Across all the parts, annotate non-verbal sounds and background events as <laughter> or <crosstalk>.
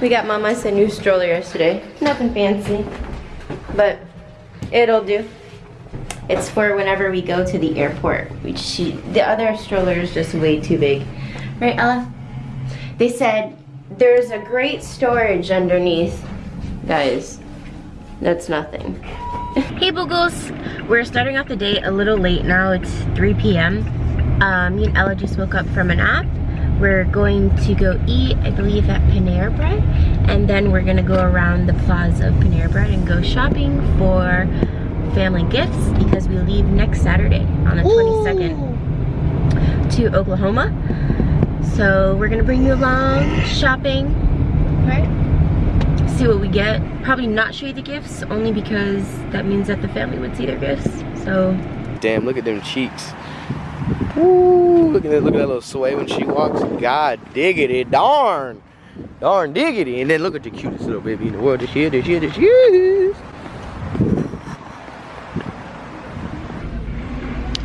we got Mama's a new stroller yesterday. Nothing fancy, but it'll do. It's for whenever we go to the airport. We she, the other stroller is just way too big. Right, Ella? They said there's a great storage underneath. Guys, that's nothing. hey Boogles! We're starting off the day a little late now. It's 3 p.m. Um, me and Ella just woke up from a nap we're going to go eat, I believe, at Panera Bread. And then we're gonna go around the plaza of Panera Bread and go shopping for family gifts because we leave next Saturday on the 22nd to Oklahoma. So we're gonna bring you along shopping, right? See what we get. Probably not show you the gifts, only because that means that the family would see their gifts. So. Damn, look at them cheeks. Ooh, look at that, look at that little sway when she walks. God diggity, darn. Darn diggity. And then look at the cutest little baby in the world. This here, this here, this here.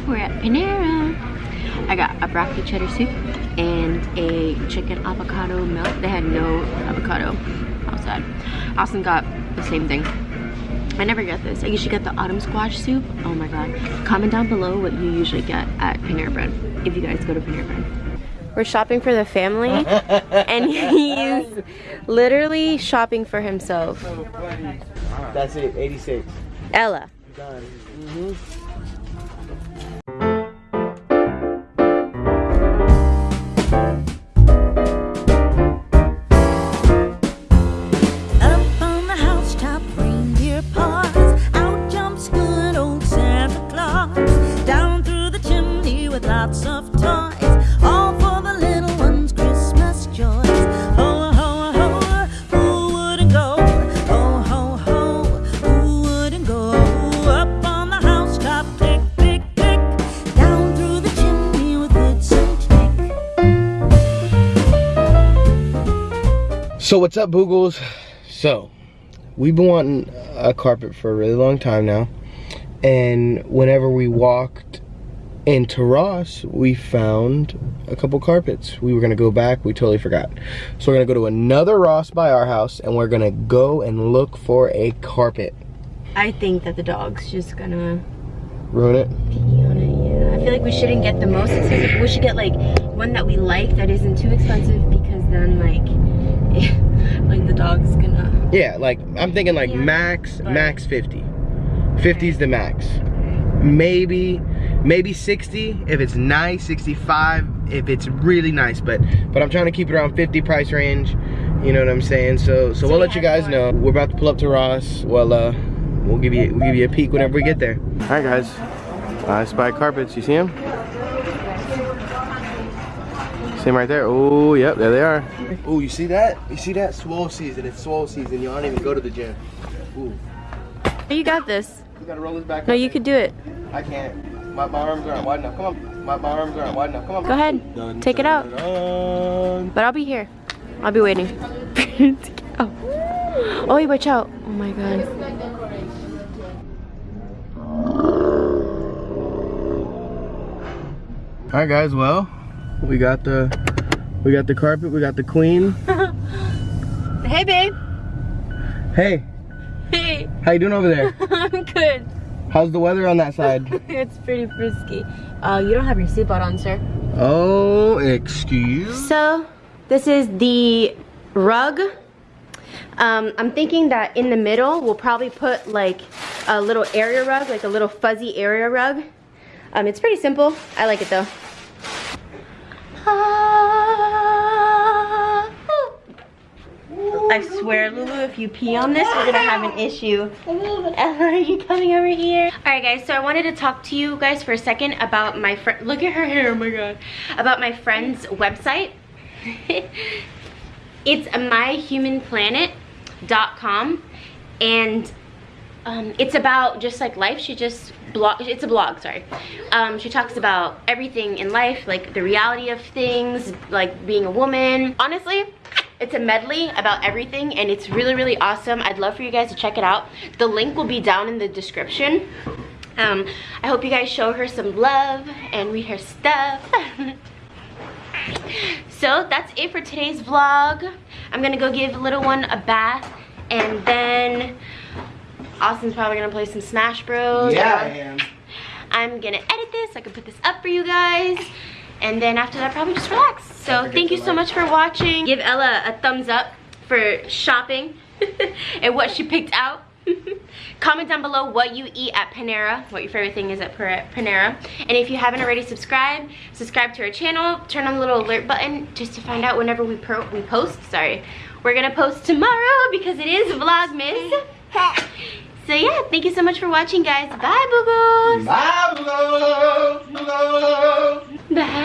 We're at Panera. I got a broccoli cheddar soup and a chicken avocado melt. They had no avocado outside. Austin got the same thing. I never get this. I usually get the autumn squash soup. Oh my god. Comment down below what you usually get at Panera Bread if you guys go to Panera Bread. We're shopping for the family <laughs> and he's literally shopping for himself. That's it, 86. Ella. Mm -hmm. So what's up Boogles? So we've been wanting a carpet for a really long time now and whenever we walked into Ross we found a couple carpets. We were gonna go back, we totally forgot. So we're gonna go to another Ross by our house and we're gonna go and look for a carpet. I think that the dog's just gonna ruin it. Yeah. I feel like we shouldn't get the most expensive. We should get like one that we like that isn't too expensive because then like <laughs> like the dog's gonna yeah like i'm thinking like yeah, max max 50 50 is the max. Maybe maybe 60 if it's nice 65 if it's really nice but but i'm trying to keep it around 50 price range. You know what i'm saying? So so, so we'll let you guys know. We're about to pull up to ross. Well uh we'll give you we'll give you a peek whenever we get there. All right guys. I spy carpets. You see them See them right there? Oh, yep, there they are. Oh, you see that? You see that? Swole season. It's swole season. You don't even go to the gym. Ooh. You got this. You gotta roll this back. No, you could do it. I can't. My, my arms aren't wide enough. Come on. My, my arms aren't wide enough. Come on. Go ahead. Dun, Take dun, it out. Dun. But I'll be here. I'll be waiting. <laughs> oh. Oh, watch out. Oh my god. Alright guys, well, we got the we got the carpet, we got the queen. <laughs> hey babe. Hey. Hey. How you doing over there? <laughs> I'm good. How's the weather on that side? <laughs> it's pretty frisky. Uh, you don't have your seatbelt on, sir. Oh, excuse? So, this is the rug. Um, I'm thinking that in the middle, we'll probably put like a little area rug, like a little fuzzy area rug. Um, it's pretty simple. I like it though. I swear, Lulu, if you pee on this, we're gonna have an issue. Ella, are you coming over here? All right, guys, so I wanted to talk to you guys for a second about my friend, look at her hair, oh my God. About my friend's website. <laughs> it's myhumanplanet.com and um, it's about just like life. She just blog it's a blog sorry. Um, she talks about everything in life like the reality of things like being a woman. Honestly it's a medley about everything and it's really really awesome. I'd love for you guys to check it out. The link will be down in the description. Um, i hope you guys show her some love and read her stuff. <laughs> So that's it for today's vlog. I'm gonna go give little one a bath and then austin's probably gonna play some smash bros. Yeah, I am. i'm gonna edit this so i can put this up for you guys. And then after that probably just relax. So thank you so like. much for watching. Give ella a thumbs up for shopping <laughs> and what she picked out. <laughs> Comment down below what you eat at panera what your favorite thing is at panera. And if you haven't already subscribed subscribe to our channel. Turn on the little alert button just to find out whenever we, pro- we post. Sorry. We're gonna post tomorrow because it is vlogmas <laughs> So yeah, thank you so much for watching guys. Bye boogles! Bye boogles! boogles. Bye!